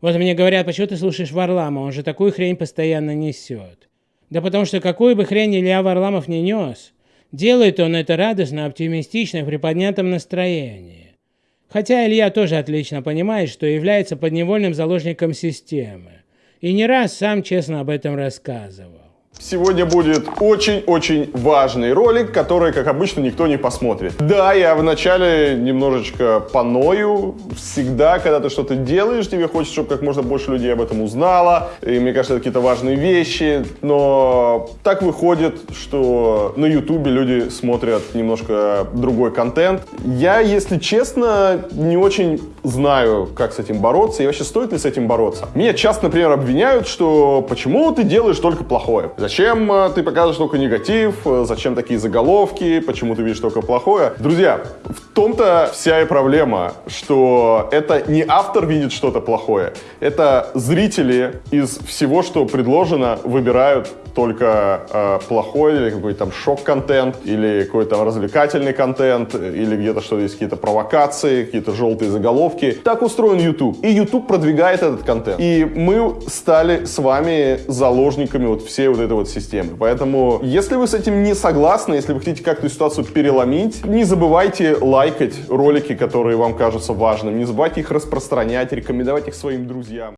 Вот мне говорят, почему ты слушаешь Варлама, он же такую хрень постоянно несет. Да потому что какую бы хрень Илья Варламов не нес, делает он это радостно, оптимистично, в приподнятом настроении. Хотя Илья тоже отлично понимает, что является подневольным заложником системы. И не раз сам честно об этом рассказывал. Сегодня будет очень-очень важный ролик, который, как обычно, никто не посмотрит. Да, я вначале немножечко поною. Всегда, когда ты что-то делаешь, тебе хочется, чтобы как можно больше людей об этом узнало. И мне кажется, это какие-то важные вещи. Но так выходит, что на ютубе люди смотрят немножко другой контент. Я, если честно, не очень знаю, как с этим бороться и вообще стоит ли с этим бороться. Меня часто, например, обвиняют, что почему ты делаешь только плохое? Зачем э, ты показываешь только негатив? Э, зачем такие заголовки? Почему ты видишь только плохое? Друзья, в том-то вся и проблема, что это не автор видит что-то плохое, это зрители из всего, что предложено, выбирают только э, плохой или какой-то там шок-контент, или какой-то развлекательный контент, или где-то что-то есть какие-то провокации, какие-то желтые заголовки. Так устроен YouTube. И YouTube продвигает этот контент. И мы стали с вами заложниками вот всей вот этой вот системы. Поэтому, если вы с этим не согласны, если вы хотите как-то ситуацию переломить, не забывайте лайкать ролики, которые вам кажутся важными, не забывайте их распространять, рекомендовать их своим друзьям.